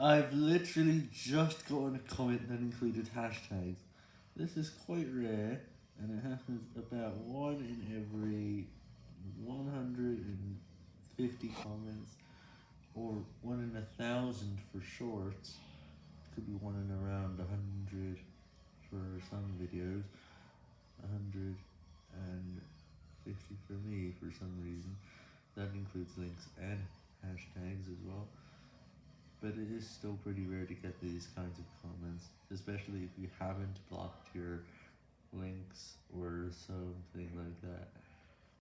I've literally just gotten a comment that included hashtags. This is quite rare, and it happens about one in every 150 comments, or one in a thousand for shorts. Could be one in around 100 for some videos, 150 for me for some reason. That includes links and hashtags as well. But it is still pretty rare to get these kinds of comments, especially if you haven't blocked your links or something like that.